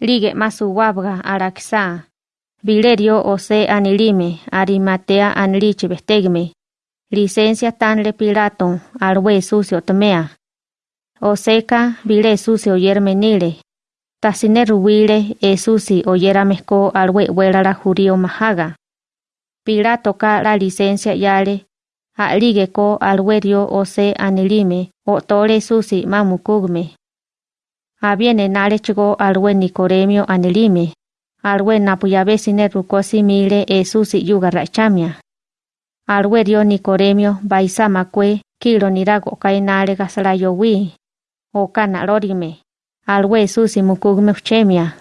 Lige masuwabga araksa. Vilerio ose anilime arimatea anilichi vestegme. Licencia tanle Pilato alwe sucio tomea. Oseca vile sucio yermenile. Tasine ruwile e susi oyera mezco alwe huelara jurío mahaga. Pilato ka la licencia yale. Alige ko alwerio ose anilime o tole susi mamukugme. Aviene nale chigo alwe Nicoremio anilime. Alwe napuyabe sine rukosi mile e susi yuga rachamia. Alwe dio Nicoremio baisa makwe kilo nirago kainale gasalayo wi. O kana lorime. Alwe susi mukugme uchemia.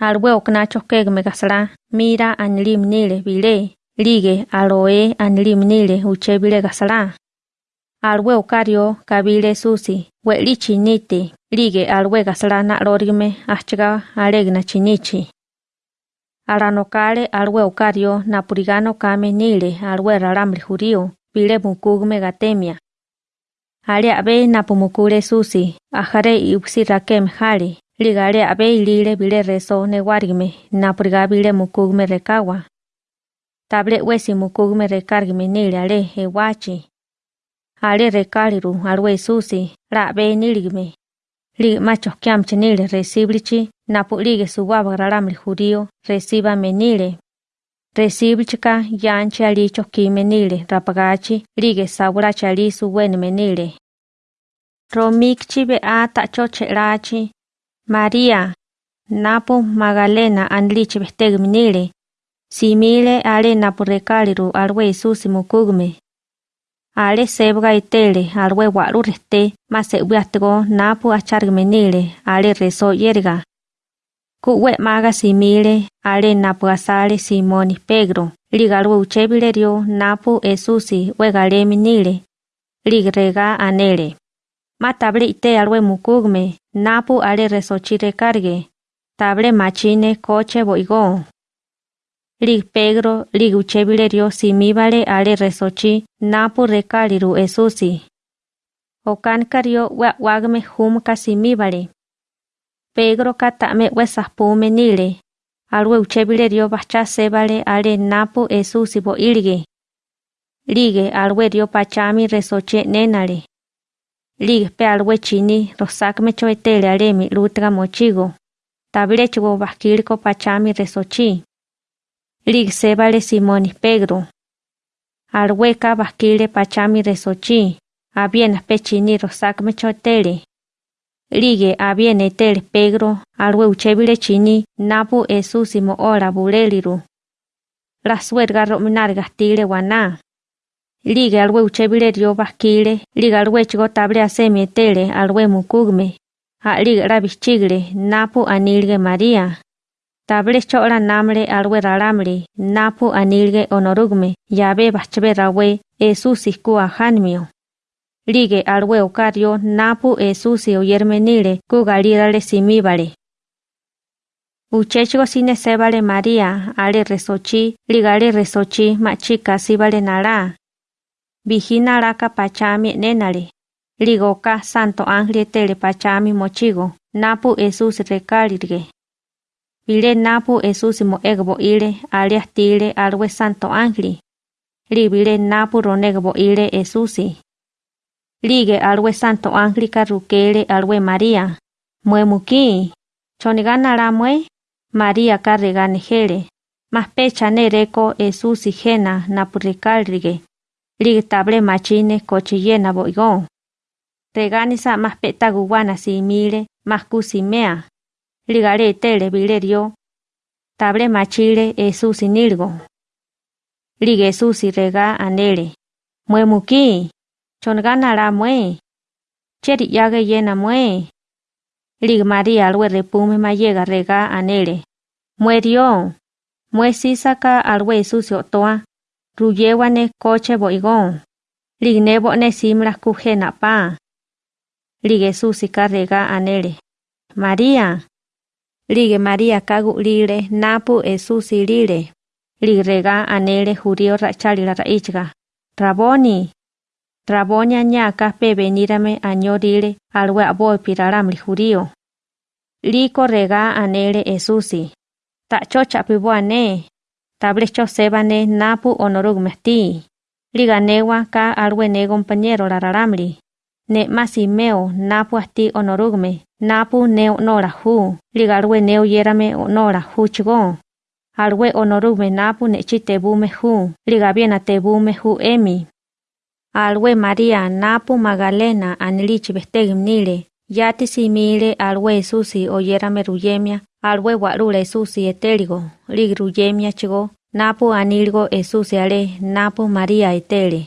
Alwe oknacho kegme gasala mira anilim nile vile. Lige aloe anilim nile uche vile gasala. Alwe okario kabile susi weli chinite. Lige alwe gasala na lorime achaga alegna chinichi. Aranokale alwe okario napurigano kame nile alwe ralamri jurío vile mukugme gatemia. Ale abe napumukure susi, ajare iuksi rakem jale, ligale abe ilile bile reso newargme, napuriga bile mukugme rekawa. Table wesi mukugme rekargme nile ale ewachi. Ale rekaliru alwe susi, la abe niligme. Lig macho kiamche nile reciblichi, napulige suwaba ralamri jurío, reciba menile. Recibichika yanchi alicho kimenile rapagachi lige sabura chali suwen menile. Romikchi bea tacho cherachi. María. Napo Magalena anliche bestegminile. Simile ale napo recaliru alwe susi mukugme. ale sebga itele alwe walu rete ma sebu atgo napu achar menile ale reso yerga. Kuwe maga simile ale napu asale simoni pegro ligalwe uchebile rio napu esusi wegale ligrega anele ma table ite alwe mukugme napu ale reso chire karge. Machine coche boigó. Lig Pedro lig uchebilerio simibale ale resochi napo recaliru esusi. Okankario wagme hum kasimibale. Pedro katame wesapume nile. Alwe uchebilerio bacha sebale ale napo esusi bo ilge. Lige alwe dio pachami resoche nenale. Lige pe alwe chini rosakme choetele alemi lutra mochigo. Tabile chugo bakilko pachami resochi. Lige sebale Simoni Pedro. Alweka bakile pachami resochi. Abienas pechini rosakme choetele. Lige aviene tel Pedro alwe uchebile chini napu esusimo ora buleliru. La suerga rominar gastile wana. Lige alwe uchebile dio basquile, lige alwe chigo table asemi tele alwe mukugme. A lige rabichigre napu anilge María. Table chora namle alwe ralamle napu anilge onorugme yabe bachbe rawe esusiku ahanmio. Lige alwe okario napu esusi oyermenile kugalirale simibale. Uchechigo sine sebale María ale resochi ligale resochi machika sibale nara. Vigina raka pachami nenale. Ligoka santo ángel tele pachami mochigo napu esusi recalirge. Vile napu esusi mo egbo ile alias tile alwe santo ángel. Libile napu ronegbo ile esusi. Lige alwe santo ángel rukele alwe María. Mue muki. Chonigana la mue. María carregane jele. Más pecha nereko esusi jena napuricalrige. Lige table machine cochillena boigón. Reganisa más peta guguana simile más cusimea. Ligare tele vilerio. Table machile esusi nilgo. Lige esusi rega anele. Mue muki. Chongana la mue. Cheri yage yena mue. Lig María alwe repume ma llega rega anele. Muerio. Mue sisaka alwe sucio toa. Ruyewane coche boigón. Lig nebo ne simla kujena pa. Lige susi rega anele. María. Lige María kagu lile napu esusi lile. Lig rega anele jurio rachali la raichga. Raboni. Rabonia ñaka pe venírame añorile alwe aboy piraramli jurío. Liko rega anele Esusi. Ta chocha pibuane. Tablecho sebane napu onorugmesti. Liganewa ka alwe ne compañero la raramri. Ne masimeo napu asti onorugme. Napu neo nora hu. Ligarwe neo yerame onora hu chigo. Alwe onorugme napu ne chitebume hu. Ligabiena tebume hu emi. Alwe María napu Magdalena anilichi bestegimnile. Yati simile alwe susi oyerame ruyemia. Alwe warule susi. Lig ruyemia chigo. Napu anilgo esusi ale napu María etele.